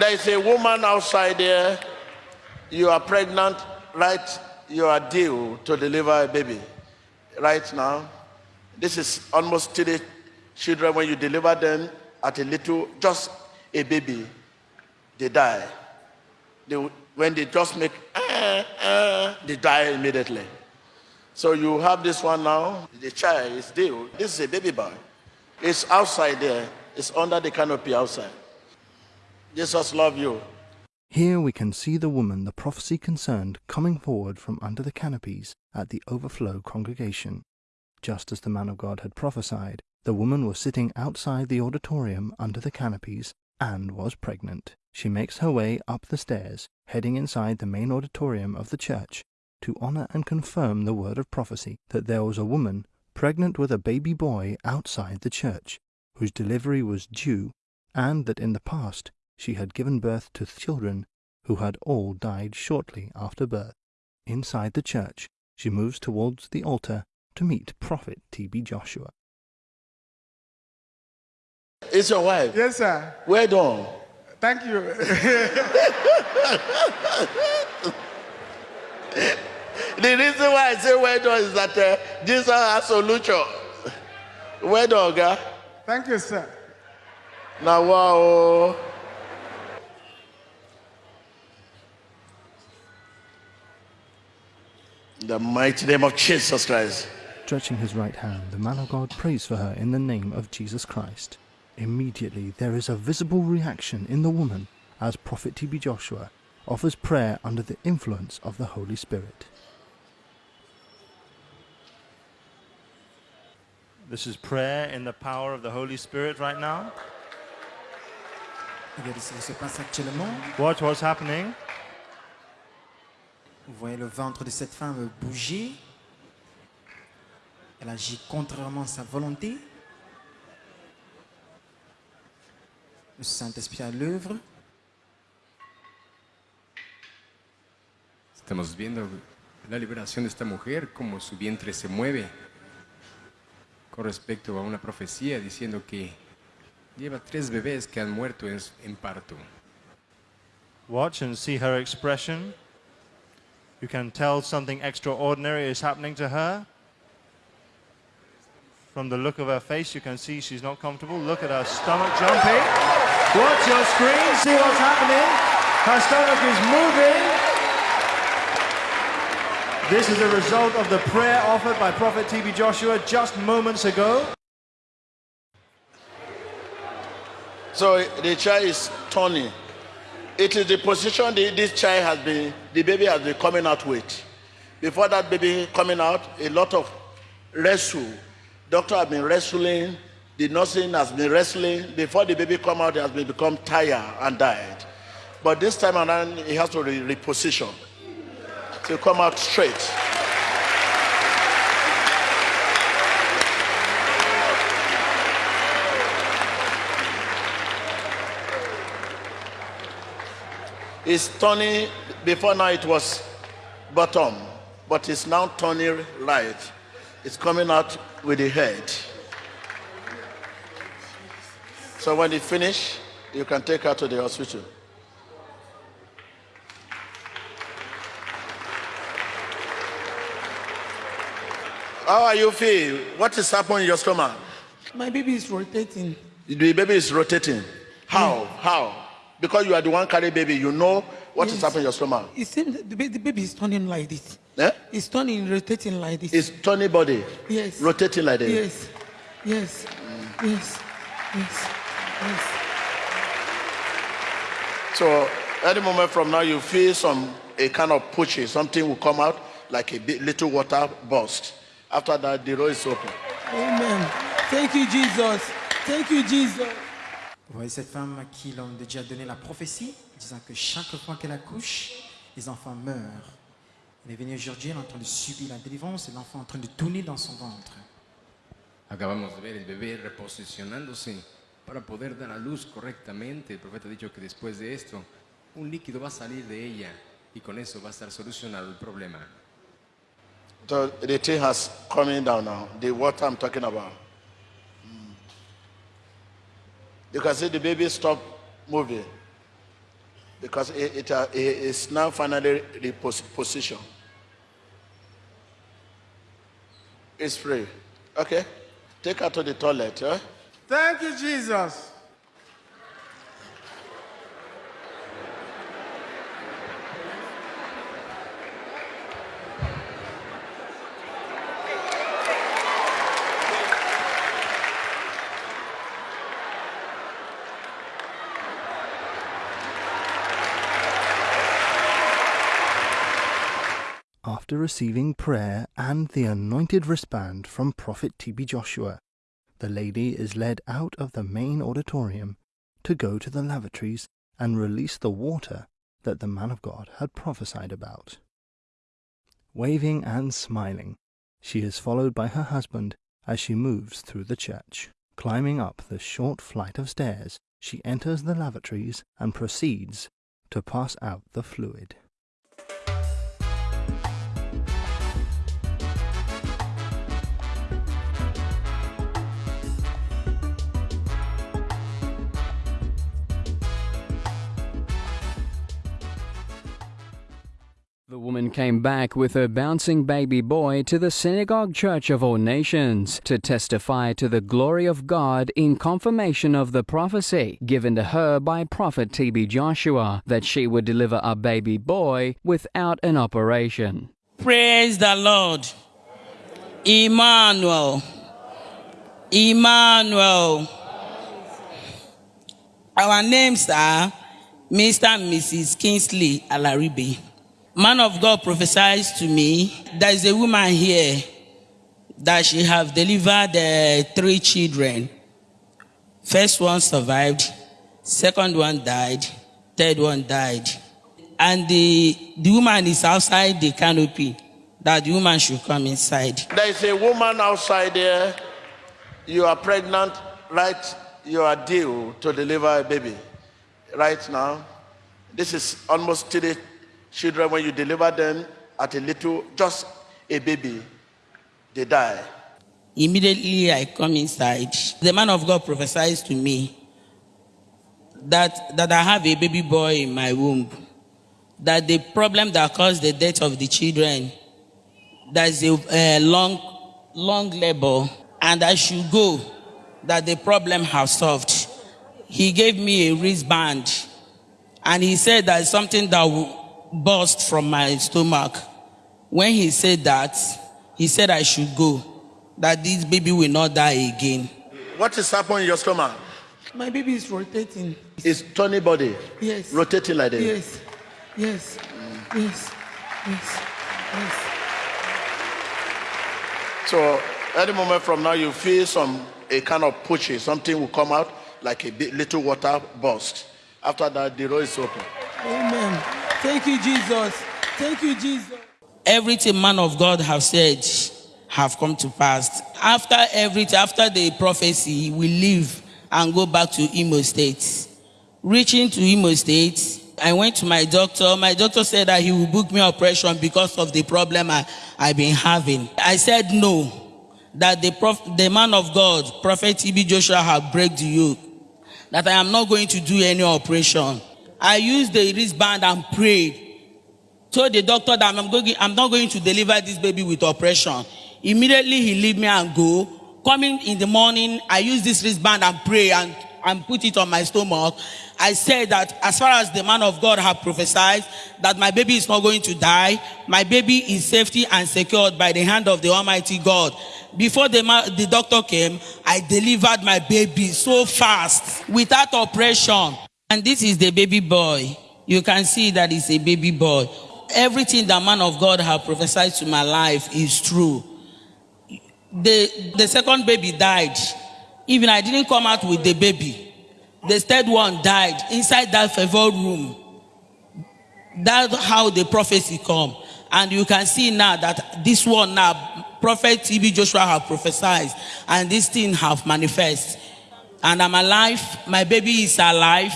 There is a woman outside there. You are pregnant, right? You are due to deliver a baby right now. This is almost three children. When you deliver them at a little, just a baby, they die. They, when they just make, uh, uh, they die immediately. So you have this one now. The child is due. This is a baby boy. It's outside there. It's under the canopy outside. Jesus love you. Here we can see the woman the prophecy concerned coming forward from under the canopies at the overflow congregation. Just as the man of God had prophesied, the woman was sitting outside the auditorium under the canopies and was pregnant. She makes her way up the stairs, heading inside the main auditorium of the church to honor and confirm the word of prophecy that there was a woman pregnant with a baby boy outside the church, whose delivery was due, and that in the past she had given birth to children who had all died shortly after birth. Inside the church, she moves towards the altar to meet Prophet T.B. Joshua. It's your wife. Yes, sir. Well done. Thank you. The reason why I say well done is that uh, Jesus has solution. Well done, guy. Thank you, sir. Now, wow. In the mighty name of Jesus Christ. Stretching his right hand, the man of God prays for her in the name of Jesus Christ. Immediately, there is a visible reaction in the woman as Prophet T.B. Joshua offers prayer under the influence of the Holy Spirit. This is prayer in the power of the Holy Spirit right now. Regardez ce qui se passe actuellement. Watch what's happening. Vous voyez le ventre de cette femme bouger. Elle agit contrairement à sa volonté. Le Saint-Esprit à l'œuvre. Estamos viendo la liberación de esta mujer, como su vientre se mueve con respecto a una profecía diciendo que lleva tres bebés que han muerto en, en parto. Watch and see her expression. You can tell something extraordinary is happening to her. From the look of her face, you can see she's not comfortable. Look at her stomach jumping. Watch your screen, see what's happening. Her stomach is moving. This is a result of the prayer offered by Prophet TB Joshua just moments ago. So the child is turning. It is the position the, this child has been, the baby has been coming out with. Before that baby coming out, a lot of wrestle. Doctor has been wrestling. The nursing has been wrestling. Before the baby come out, he has been become tired and died. But this time around, he has to re reposition to come out straight. It's turning, before now it was bottom, but it's now turning right. It's coming out with the head. So when it finish, you can take her to the hospital. How are you feel? What is happening in your stomach? My baby is rotating. The baby is rotating. How? Mm. How? Because you are the one carry baby, you know what is Yes. happening in your stomach. It seems the, ba- the baby is turning like this. Eh? It's turning, rotating like this. It's turning body, yes. rotating like this. Yes. Yes. Yes. Yes. Yes. So any moment from now, you feel some a kind of pushing, something will come out like a bit, little water burst. After that, the road is open. Amen. Thank you, Jesus. Thank you, Jesus. Vous voyez cette femme à qui l'on a déjà donné la prophétie, disant que chaque fois qu'elle accouche, les enfants meurent. Elle est venue aujourd'hui, elle est en train de subir la délivrance et l'enfant est en train de tourner dans son ventre. Acabamos de ver el bebé reposicionándose para poder dar a luz correctamente. El profeta ha dicho que después de esto, un líquido va a salir de ella y con eso va a estar solucionado el problema. So the thing has coming down now. The water I'm talking about. You can see the baby stop moving. because it, it, uh, it is now finally repositioned. It's free. Okay. Take her to the toilet. Eh? Thank you, Jesus. After receiving prayer and the anointed wristband from Prophet TB Joshua, the lady is led out of the main auditorium to go to the lavatories and release the water that the man of God had prophesied about. Waving and smiling, she is followed by her husband as she moves through the church. Climbing up the short flight of stairs, she enters the lavatories and proceeds to pass out the fluid. The woman came back with her bouncing baby boy to the Synagogue Church of All Nations to testify to the glory of God in confirmation of the prophecy given to her by Prophet TB Joshua that she would deliver a baby boy without an operation. Praise the Lord. Emmanuel. Emmanuel. Our names are Mr. and Mrs. Kingsley Alaribe. Man of God prophesies to me, there is a woman here that she have delivered uh, three children. First one survived, second one died, third one died. And the, the woman is outside the canopy, that the woman should come inside. There is a woman outside there. You are pregnant, right? You are due to deliver a baby right now. This is almost three children, when you deliver them at a little, just a baby, they die. Immediately I come inside. The man of God prophesies to me that, that I have a baby boy in my womb. That the problem that caused the death of the children, there's a, a long, long labor, and I should go, that the problem has solved. He gave me a wristband, and he said that something that burst from my stomach. When he said that, he said I should go, that this baby will not die again. What is happening in your stomach? My baby is rotating. It's turning body, Yes. rotating like this. Yes. Yes. Yes. Yes. Yes. So any moment from now, you feel some a kind of pushing, something will come out like a bit, little water burst. After that, the road is open. Amen. Thank you, Jesus. Thank you, Jesus. Everything man of God have said have come to pass. After everything, after the prophecy, we leave and go back to Imo State. Reaching to Imo State, I went to my doctor. My doctor said that he will book me operation because of the problem I, I've been having. I said no. That the, prof, the man of God, Prophet TB Joshua, have break the yoke. That I am not going to do any operation. I used the wristband and prayed. Told the doctor that I'm, going, I'm not going to deliver this baby with operation. Immediately he leave me and go. Coming in the morning, I use this wristband and pray and, and put it on my stomach. I said that as far as the man of God have prophesied that my baby is not going to die, my baby is safety and secured by the hand of the Almighty God. Before the, the doctor came, I delivered my baby so fast without operation. And this is the baby boy. You can see that it's a baby boy. Everything the man of God have prophesied to my life is true. The, the second baby died. Even I didn't come out with the baby. The third one died inside that favor room. That's how the prophecy come. And you can see now that this one now, Prophet TB Joshua have prophesied, and this thing have manifest. And I'm alive. My baby is alive.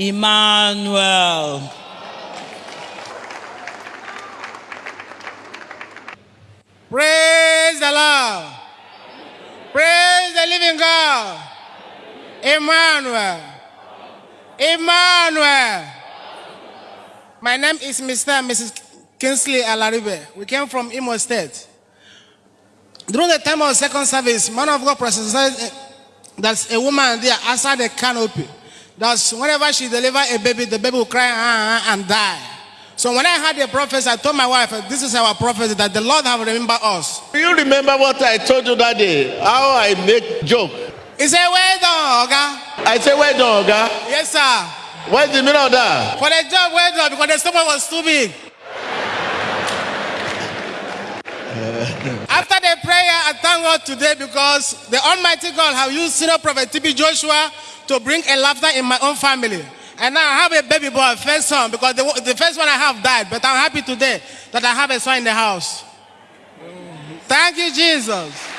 Emmanuel. Praise the Lord. Praise the living God. Emmanuel. Emmanuel. My name is Mr. and Mrs. Kingsley Alaribe. We came from Imo State. During the time of second service, man of God prophesied eh, there's a woman there outside the canopy. That's whenever she deliver a baby, the baby will cry "Ah, ah," and die. So when I heard the prophecy, I told my wife, this is our prophecy that the Lord have remembered us. Do you remember what I told you that day? How I make joke. He said, well done, Oga. I say, well done, Oga. Yes, sir. What's the meaning of that? For the job, well done, because the stomach was too big. After the prayer, I thank God today because the Almighty God have used senior prophet TB Joshua to bring a laughter in my own family. And now I have a baby boy, first son, because the, the first one I have died. But I'm happy today that I have a son in the house. Thank you, Jesus.